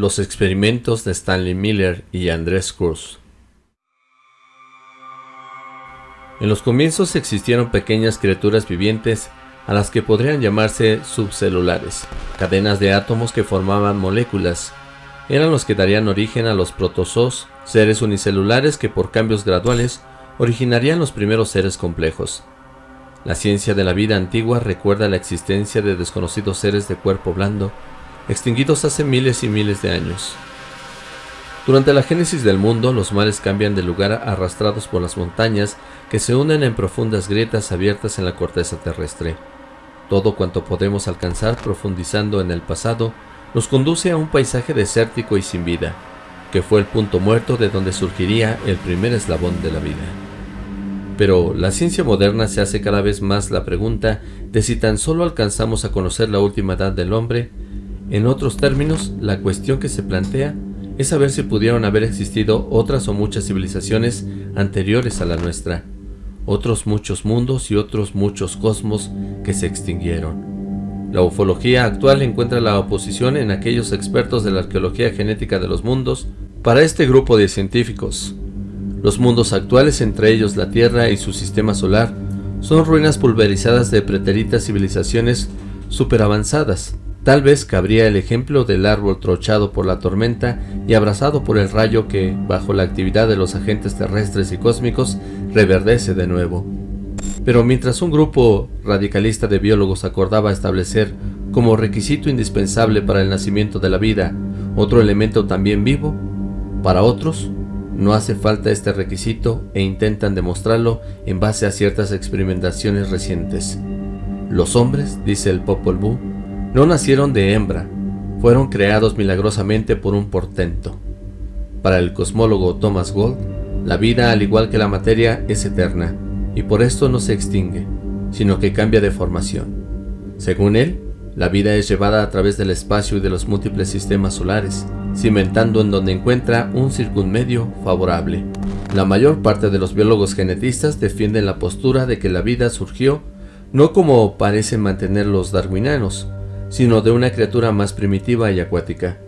Los experimentos de Stanley Miller y Andrés Cruz En los comienzos existieron pequeñas criaturas vivientes a las que podrían llamarse subcelulares, cadenas de átomos que formaban moléculas. Eran los que darían origen a los protozoos, seres unicelulares que por cambios graduales originarían los primeros seres complejos. La ciencia de la vida antigua recuerda la existencia de desconocidos seres de cuerpo blando, extinguidos hace miles y miles de años. Durante la génesis del mundo, los mares cambian de lugar arrastrados por las montañas que se unen en profundas grietas abiertas en la corteza terrestre. Todo cuanto podemos alcanzar profundizando en el pasado nos conduce a un paisaje desértico y sin vida, que fue el punto muerto de donde surgiría el primer eslabón de la vida. Pero la ciencia moderna se hace cada vez más la pregunta de si tan solo alcanzamos a conocer la última edad del hombre. En otros términos, la cuestión que se plantea es saber si pudieron haber existido otras o muchas civilizaciones anteriores a la nuestra, otros muchos mundos y otros muchos cosmos que se extinguieron. La ufología actual encuentra la oposición en aquellos expertos de la arqueología genética de los mundos para este grupo de científicos. Los mundos actuales, entre ellos la Tierra y su sistema solar, son ruinas pulverizadas de preteritas civilizaciones superavanzadas, Tal vez cabría el ejemplo del árbol trochado por la tormenta y abrazado por el rayo que, bajo la actividad de los agentes terrestres y cósmicos, reverdece de nuevo. Pero mientras un grupo radicalista de biólogos acordaba establecer como requisito indispensable para el nacimiento de la vida otro elemento también vivo, para otros no hace falta este requisito e intentan demostrarlo en base a ciertas experimentaciones recientes. Los hombres, dice el Popol Vuh, no nacieron de hembra, fueron creados milagrosamente por un portento. Para el cosmólogo Thomas Gold, la vida al igual que la materia es eterna, y por esto no se extingue, sino que cambia de formación. Según él, la vida es llevada a través del espacio y de los múltiples sistemas solares, cimentando en donde encuentra un circunmedio favorable. La mayor parte de los biólogos genetistas defienden la postura de que la vida surgió no como parecen mantener los darwinianos, sino de una criatura más primitiva y acuática.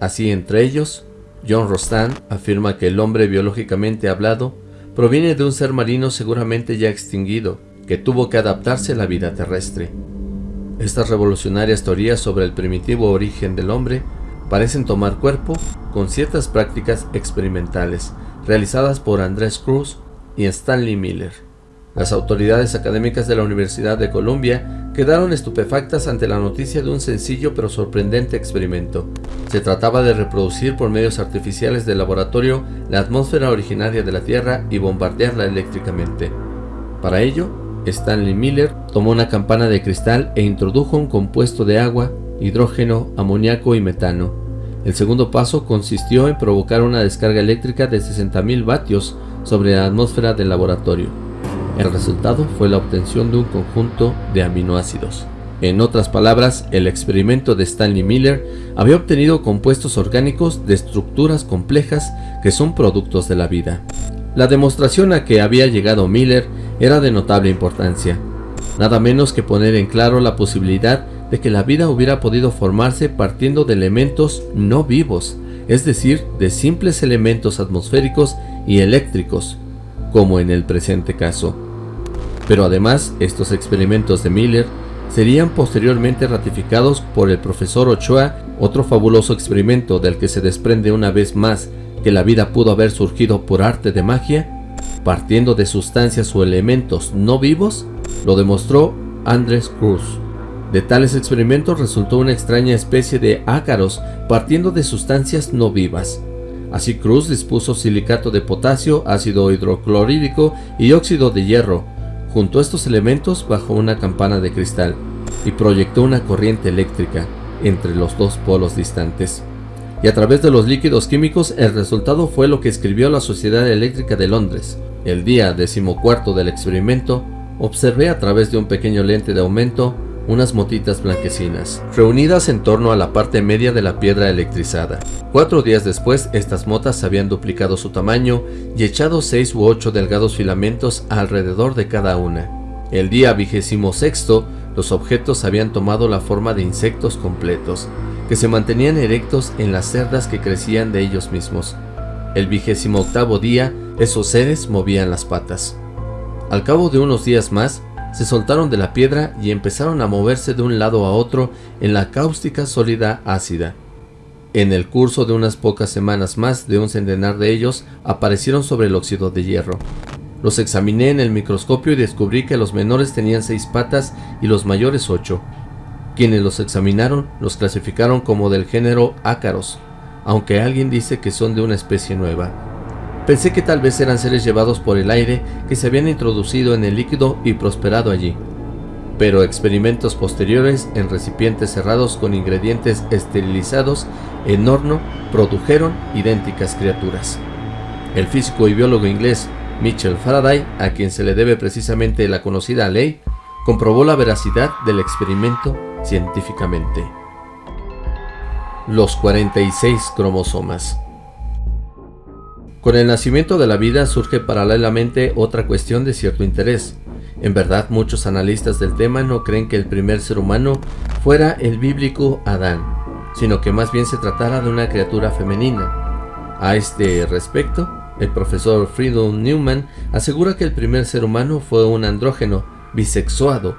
Así entre ellos, John Rostand afirma que el hombre biológicamente hablado proviene de un ser marino seguramente ya extinguido, que tuvo que adaptarse a la vida terrestre. Estas revolucionarias teorías sobre el primitivo origen del hombre parecen tomar cuerpo con ciertas prácticas experimentales realizadas por Andrés Cruz y Stanley Miller. Las autoridades académicas de la Universidad de Columbia quedaron estupefactas ante la noticia de un sencillo pero sorprendente experimento. Se trataba de reproducir por medios artificiales del laboratorio la atmósfera originaria de la Tierra y bombardearla eléctricamente. Para ello, Stanley Miller tomó una campana de cristal e introdujo un compuesto de agua, hidrógeno, amoníaco y metano. El segundo paso consistió en provocar una descarga eléctrica de 60.000 vatios sobre la atmósfera del laboratorio. El resultado fue la obtención de un conjunto de aminoácidos. En otras palabras, el experimento de Stanley Miller había obtenido compuestos orgánicos de estructuras complejas que son productos de la vida. La demostración a que había llegado Miller era de notable importancia, nada menos que poner en claro la posibilidad de que la vida hubiera podido formarse partiendo de elementos no vivos, es decir, de simples elementos atmosféricos y eléctricos, como en el presente caso. Pero además, estos experimentos de Miller serían posteriormente ratificados por el profesor Ochoa, otro fabuloso experimento del que se desprende una vez más que la vida pudo haber surgido por arte de magia, partiendo de sustancias o elementos no vivos, lo demostró Andrés Cruz. De tales experimentos resultó una extraña especie de ácaros partiendo de sustancias no vivas, Así Cruz dispuso silicato de potasio, ácido hidroclorídico y óxido de hierro, junto a estos elementos bajo una campana de cristal, y proyectó una corriente eléctrica entre los dos polos distantes. Y a través de los líquidos químicos el resultado fue lo que escribió la Sociedad Eléctrica de Londres. El día decimocuarto del experimento, observé a través de un pequeño lente de aumento unas motitas blanquecinas, reunidas en torno a la parte media de la piedra electrizada. Cuatro días después, estas motas habían duplicado su tamaño y echado seis u ocho delgados filamentos alrededor de cada una. El día vigésimo sexto, los objetos habían tomado la forma de insectos completos, que se mantenían erectos en las cerdas que crecían de ellos mismos. El vigésimo octavo día, esos seres movían las patas. Al cabo de unos días más, se soltaron de la piedra y empezaron a moverse de un lado a otro en la cáustica sólida ácida. En el curso de unas pocas semanas más de un centenar de ellos aparecieron sobre el óxido de hierro. Los examiné en el microscopio y descubrí que los menores tenían seis patas y los mayores ocho. Quienes los examinaron los clasificaron como del género ácaros, aunque alguien dice que son de una especie nueva. Pensé que tal vez eran seres llevados por el aire que se habían introducido en el líquido y prosperado allí. Pero experimentos posteriores en recipientes cerrados con ingredientes esterilizados en horno produjeron idénticas criaturas. El físico y biólogo inglés Mitchell Faraday, a quien se le debe precisamente la conocida ley, comprobó la veracidad del experimento científicamente. Los 46 cromosomas Con el nacimiento de la vida surge paralelamente otra cuestión de cierto interés. En verdad, muchos analistas del tema no creen que el primer ser humano fuera el bíblico Adán, sino que más bien se tratara de una criatura femenina. A este respecto, el profesor Friedel Newman asegura que el primer ser humano fue un andrógeno bisexuado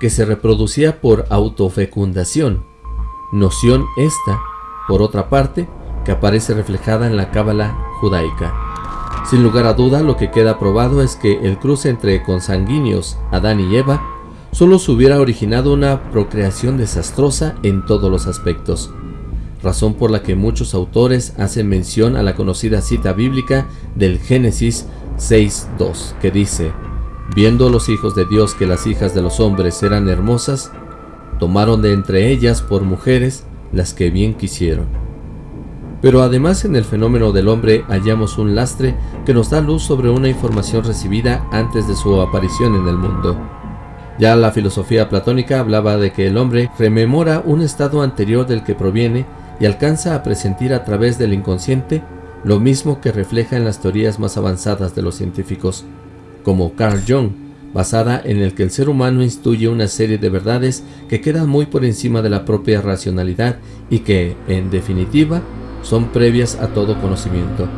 que se reproducía por autofecundación, noción esta, por otra parte, que aparece reflejada en la cábala judaica. Sin lugar a duda, lo que queda probado es que el cruce entre consanguíneos Adán y Eva solo se hubiera originado una procreación desastrosa en todos los aspectos, razón por la que muchos autores hacen mención a la conocida cita bíblica del Génesis 6.2, que dice, Viendo los hijos de Dios que las hijas de los hombres eran hermosas, tomaron de entre ellas por mujeres las que bien quisieron. Pero además en el fenómeno del hombre hallamos un lastre que nos da luz sobre una información recibida antes de su aparición en el mundo. Ya la filosofía platónica hablaba de que el hombre rememora un estado anterior del que proviene y alcanza a presentir a través del inconsciente lo mismo que refleja en las teorías más avanzadas de los científicos como Carl Jung, basada en el que el ser humano instruye una serie de verdades que quedan muy por encima de la propia racionalidad y que, en definitiva, son previas a todo conocimiento.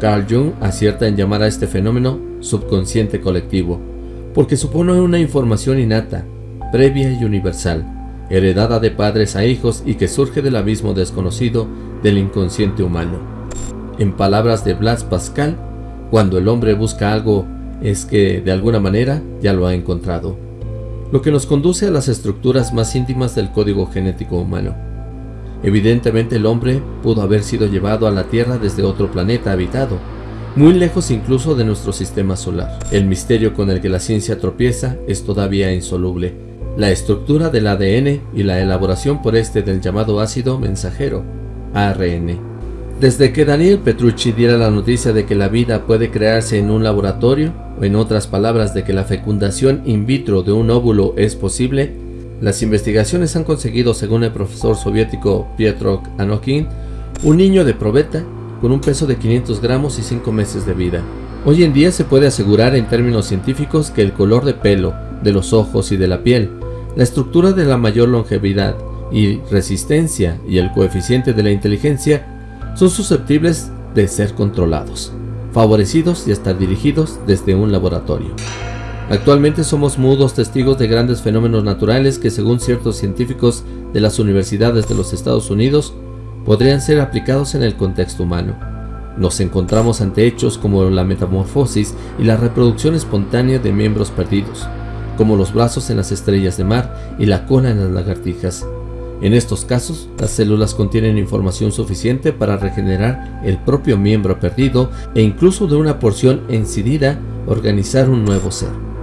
Carl Jung acierta en llamar a este fenómeno subconsciente colectivo, porque supone una información innata, previa y universal, heredada de padres a hijos y que surge del abismo desconocido del inconsciente humano. En palabras de Blas Pascal, cuando el hombre busca algo es que de alguna manera ya lo ha encontrado, lo que nos conduce a las estructuras más íntimas del código genético humano. Evidentemente el hombre pudo haber sido llevado a la Tierra desde otro planeta habitado, muy lejos incluso de nuestro sistema solar. El misterio con el que la ciencia tropieza es todavía insoluble. La estructura del ADN y la elaboración por este del llamado ácido mensajero, ARN. Desde que Daniel Petrucci diera la noticia de que la vida puede crearse en un laboratorio, o en otras palabras de que la fecundación in vitro de un óvulo es posible, las investigaciones han conseguido, según el profesor soviético Pietro Anokin, un niño de probeta con un peso de 500 gramos y 5 meses de vida. Hoy en día se puede asegurar en términos científicos que el color de pelo, de los ojos y de la piel, la estructura de la mayor longevidad y resistencia y el coeficiente de la inteligencia son susceptibles de ser controlados favorecidos y hasta dirigidos desde un laboratorio. Actualmente somos mudos testigos de grandes fenómenos naturales que según ciertos científicos de las universidades de los Estados Unidos podrían ser aplicados en el contexto humano. Nos encontramos ante hechos como la metamorfosis y la reproducción espontánea de miembros perdidos, como los brazos en las estrellas de mar y la cola en las lagartijas, en estos casos, las células contienen información suficiente para regenerar el propio miembro perdido e incluso de una porción encidida organizar un nuevo ser.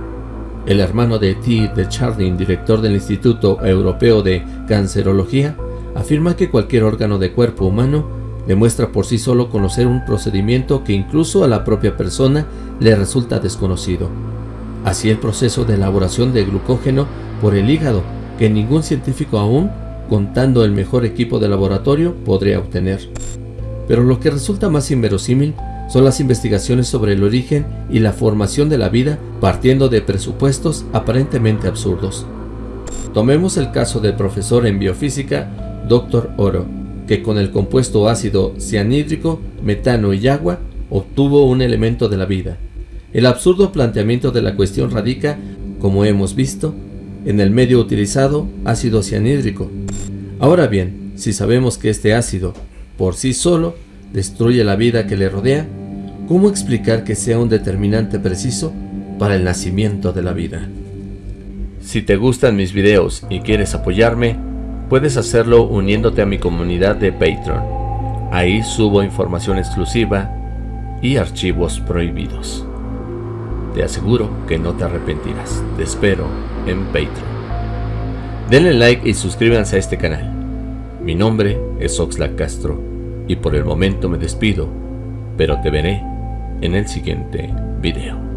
El hermano de T. de Chardin, director del Instituto Europeo de Cancerología, afirma que cualquier órgano de cuerpo humano demuestra por sí solo conocer un procedimiento que incluso a la propia persona le resulta desconocido. Así el proceso de elaboración de glucógeno por el hígado, que ningún científico aún contando el mejor equipo de laboratorio, podría obtener. Pero lo que resulta más inverosímil son las investigaciones sobre el origen y la formación de la vida partiendo de presupuestos aparentemente absurdos. Tomemos el caso del profesor en biofísica Dr. Oro, que con el compuesto ácido cianhídrico, metano y agua obtuvo un elemento de la vida. El absurdo planteamiento de la cuestión radica, como hemos visto, en el medio utilizado, ácido cianhídrico. Ahora bien, si sabemos que este ácido, por sí solo, destruye la vida que le rodea, ¿cómo explicar que sea un determinante preciso para el nacimiento de la vida? Si te gustan mis videos y quieres apoyarme, puedes hacerlo uniéndote a mi comunidad de Patreon. Ahí subo información exclusiva y archivos prohibidos. Te aseguro que no te arrepentirás. Te espero en Patreon. Denle like y suscríbanse a este canal. Mi nombre es Oxlack Castro y por el momento me despido, pero te veré en el siguiente video.